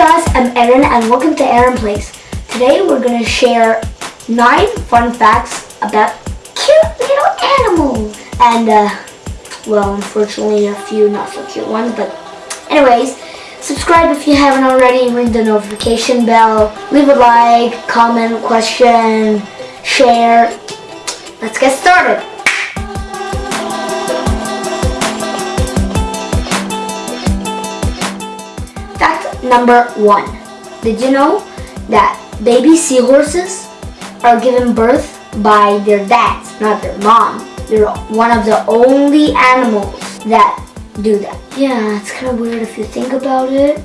guys, I'm Aaron and welcome to Aaron Plays. Today we're going to share 9 fun facts about cute little animals. And, uh, well, unfortunately a few not so cute ones, but anyways, subscribe if you haven't already, ring the notification bell, leave a like, comment, question, share. Let's get started. Number one. Did you know that baby seahorses are given birth by their dads, not their mom? They're one of the only animals that do that. Yeah, it's kind of weird if you think about it.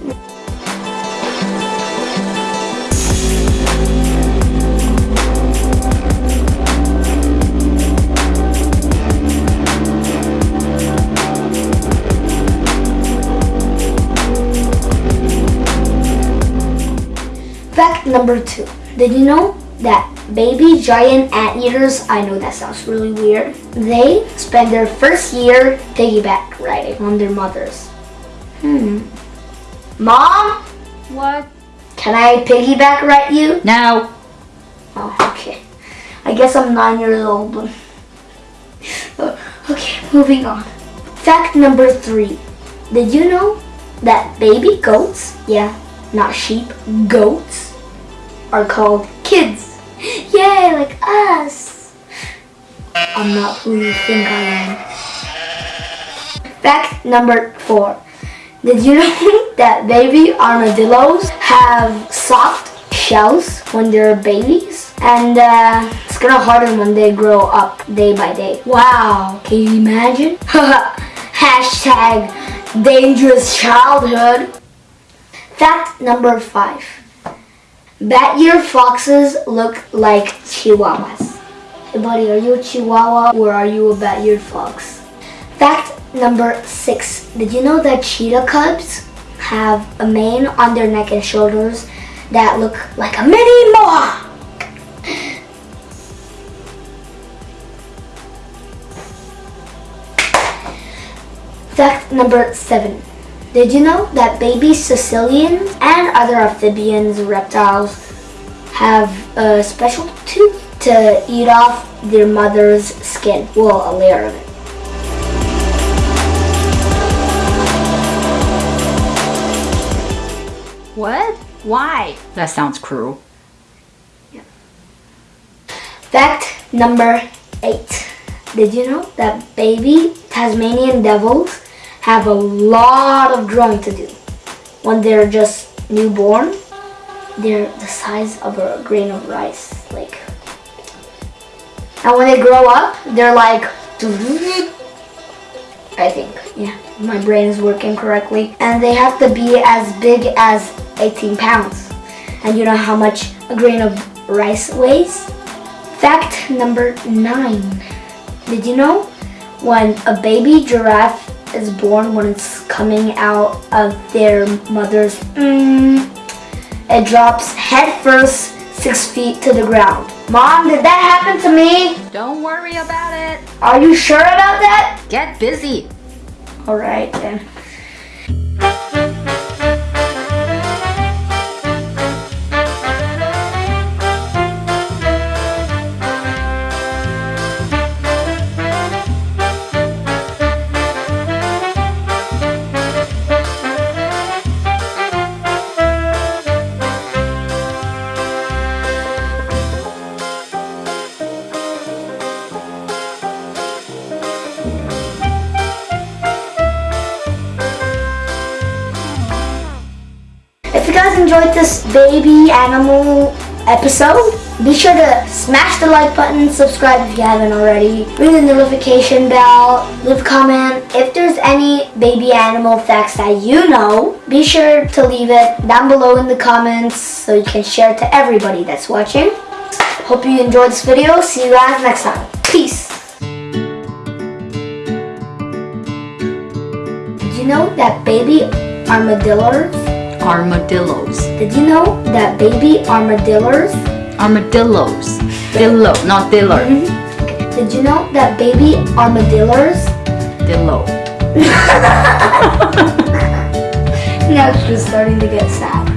Fact number two. Did you know that baby giant anteaters, I know that sounds really weird, they spend their first year piggyback riding on their mothers. Hmm. Mom? What? Can I piggyback ride you? No. Oh, okay. I guess I'm nine years old. but- Okay, moving on. Fact number three. Did you know that baby goats, yeah, not sheep, goats, are called kids? Yay, like us. I'm not who you think I am. Fact number four. Did you know that baby armadillos have soft shells when they're babies? And uh, it's gonna harden when they grow up day by day. Wow, can you imagine? Hashtag dangerous childhood. Fact number five. Bat ear foxes look like chihuahuas. Hey buddy, are you a chihuahua or are you a bat eared fox? Fact number six. Did you know that cheetah cubs have a mane on their neck and shoulders that look like a mini mohawk? Fact number seven. Did you know that baby caecilians and other amphibians, reptiles, have a special tooth to eat off their mother's skin? Well, a layer of it. What? Why? That sounds cruel. Yeah. Fact number eight. Did you know that baby Tasmanian devils have a lot of growing to do? When they're just newborn, they're the size of a grain of rice. Like, and when they grow up, they're like, I think, yeah, my brain is working correctly. And they have to be as big as 18 pounds. And you know how much a grain of rice weighs? Fact number nine. Did you know when a baby giraffe is born, when it's coming out of their mother's, mm, it drops head first six feet to the ground. Mom, did that happen to me? Don't worry about it. Are you sure about that? Get busy. All right then. If you guys enjoyed this baby animal episode, be sure to smash the like button, subscribe if you haven't already, ring the notification bell, leave a comment. If there's any baby animal facts that you know, be sure to leave it down below in the comments so you can share it to everybody that's watching. Hope you enjoyed this video. See you guys next time. Peace. Did you know that baby armadillos Armadillos. Did you know that baby armadillos? Armadillos. Dillo, not diller. Mm-hmm. Did you know that baby armadillos? Dillo. now she's just starting to get sad.